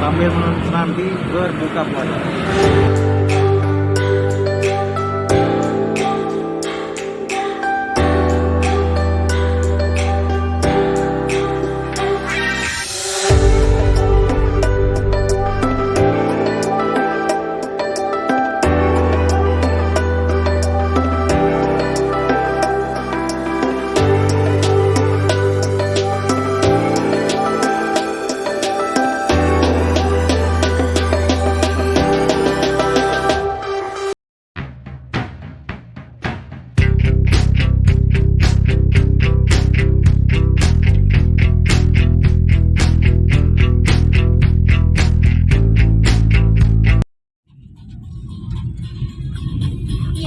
sambil nanti berbuka puasa.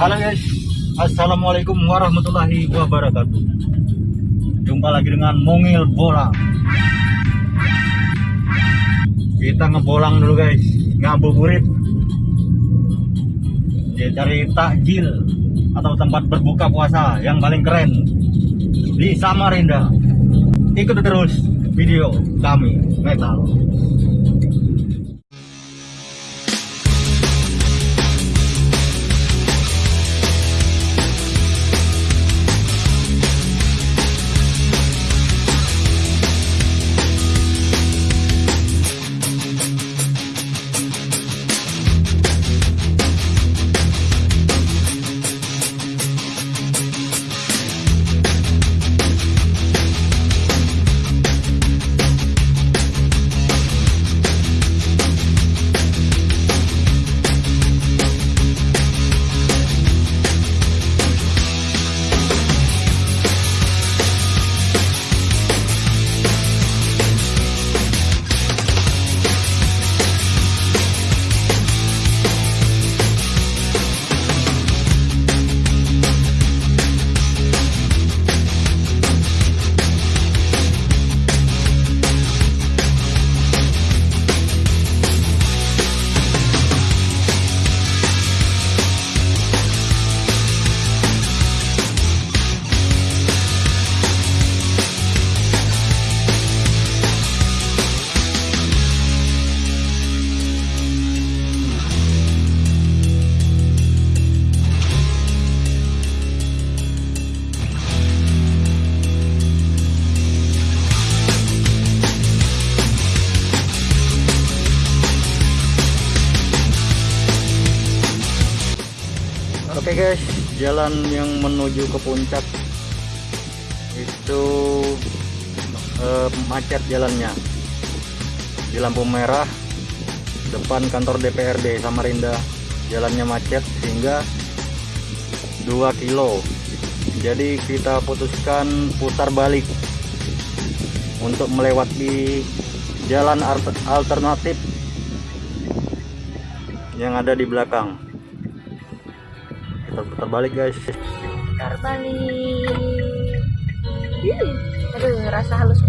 Halo guys, Assalamualaikum warahmatullahi wabarakatuh. Jumpa lagi dengan Mongil Bola. Kita ngebolang dulu guys, ngabuburit. Ya, cari takjil atau tempat berbuka puasa yang paling keren di Samarinda. Ikuti terus video kami metal. Guys, jalan yang menuju ke puncak itu eh, macet jalannya. Di lampu merah depan kantor DPRD Samarinda. Jalannya macet sehingga 2 kilo. Jadi kita putuskan putar balik untuk melewati jalan alter- alternatif yang ada di belakang kita putar balik guys. Putar balik Ih, aduh rasa halus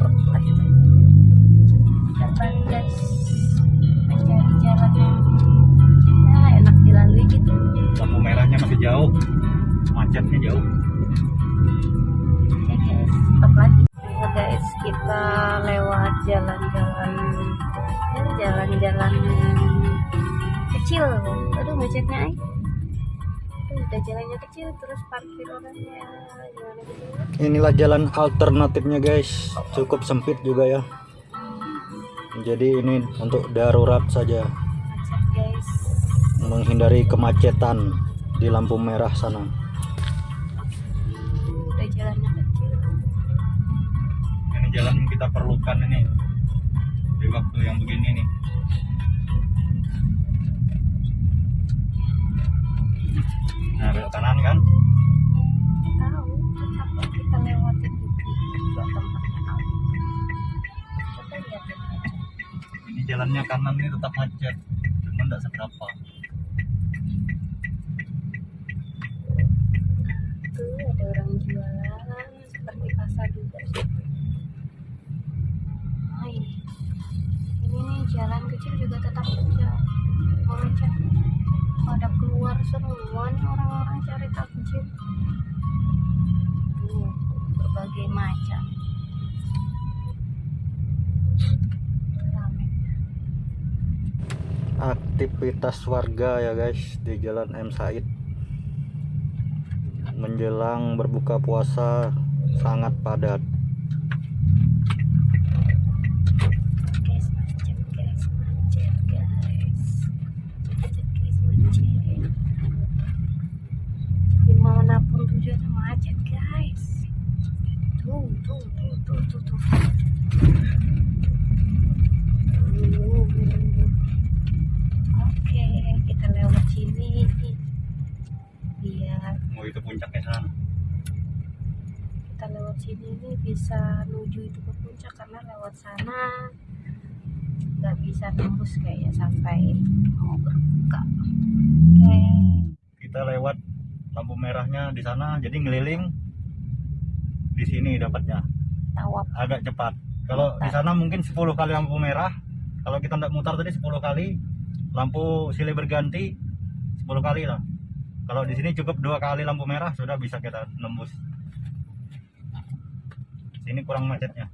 udah jalannya kecil terus parkir orangnya. Gimana gitu? Inilah jalan alternatifnya guys. Cukup sempit juga ya. Jadi ini untuk darurat saja. Guys. Menghindari kemacetan di lampu merah sana. Udah jalannya kecil. Ini jalan yang kita perlukan ini. Di waktu yang begini nih nah belok kanan kan? Tahu kita ini jalannya kanan ini tetap macet cuman tidak seberapa. Tuh ada orang jualan seperti pasar juga. Sih oh ini ini nih jalan kecil juga tetap macet. Pada orang-orang cari takjil. Berbagai macam. Aktivitas warga ya guys di Jalan M. Said. Menjelang berbuka puasa sangat padat guys macet guys macet guys macet guys macet di mana pun macet guys. Tuh tuh tuh tuh tuh tuh. Oke kita lewat sini. Biar mau itu puncaknya sana. kita lewat sini nih bisa menuju itu ke puncak karena lewat sana nggak bisa nembus kayak sampai mau berbuka oke. Kita lewat lampu merahnya di sana jadi ngeliling di sini dapatnya. Agak cepat. Kalau di sana mungkin 10 kali lampu merah. Kalau kita tidak mutar tadi 10 kali lampu silih berganti 10 kali lah. Kalau di sini cukup dua kali lampu merah sudah bisa kita nembus. Sini kurang macetnya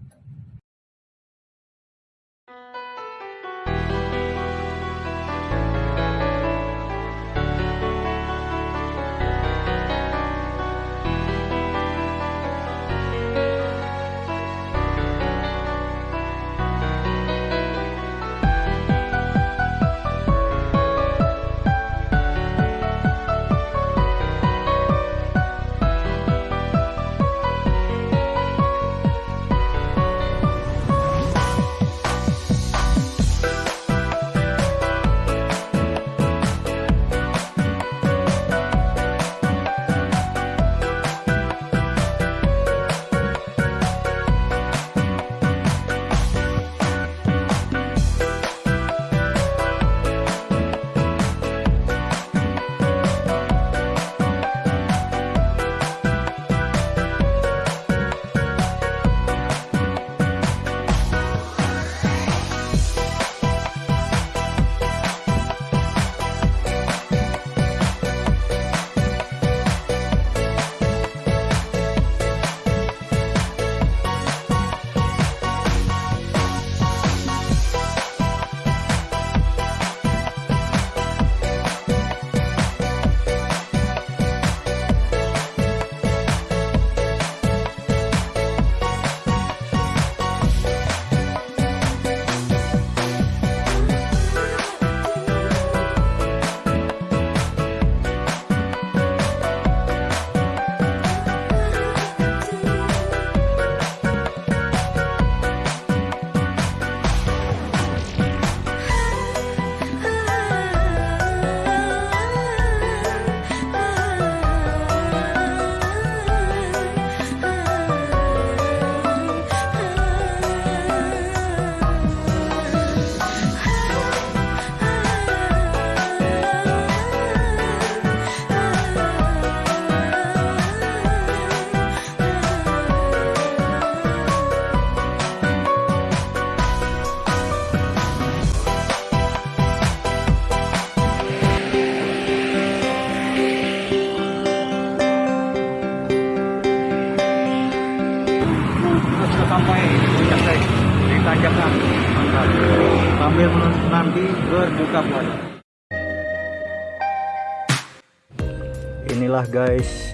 inilah guys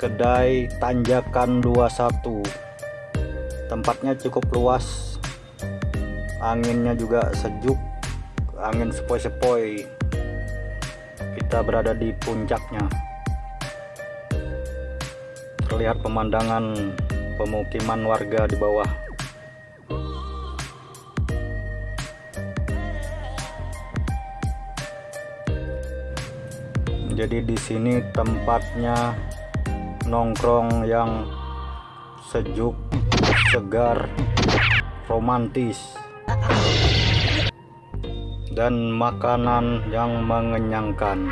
kedai tanjakan 21 tempatnya cukup luas anginnya juga sejuk angin sepoi-sepoi. Kita berada di puncaknya. Terlihat pemandangan pemukiman warga di bawah. Jadi di sini tempatnya nongkrong yang sejuk, segar, romantis, dan makanan yang mengenyangkan.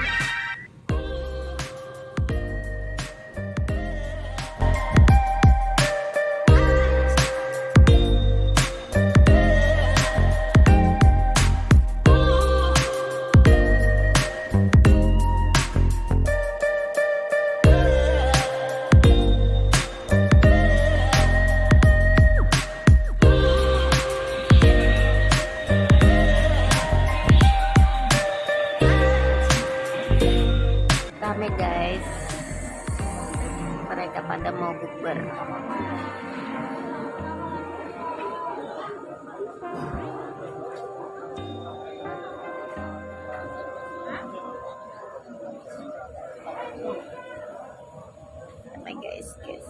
Vasquez.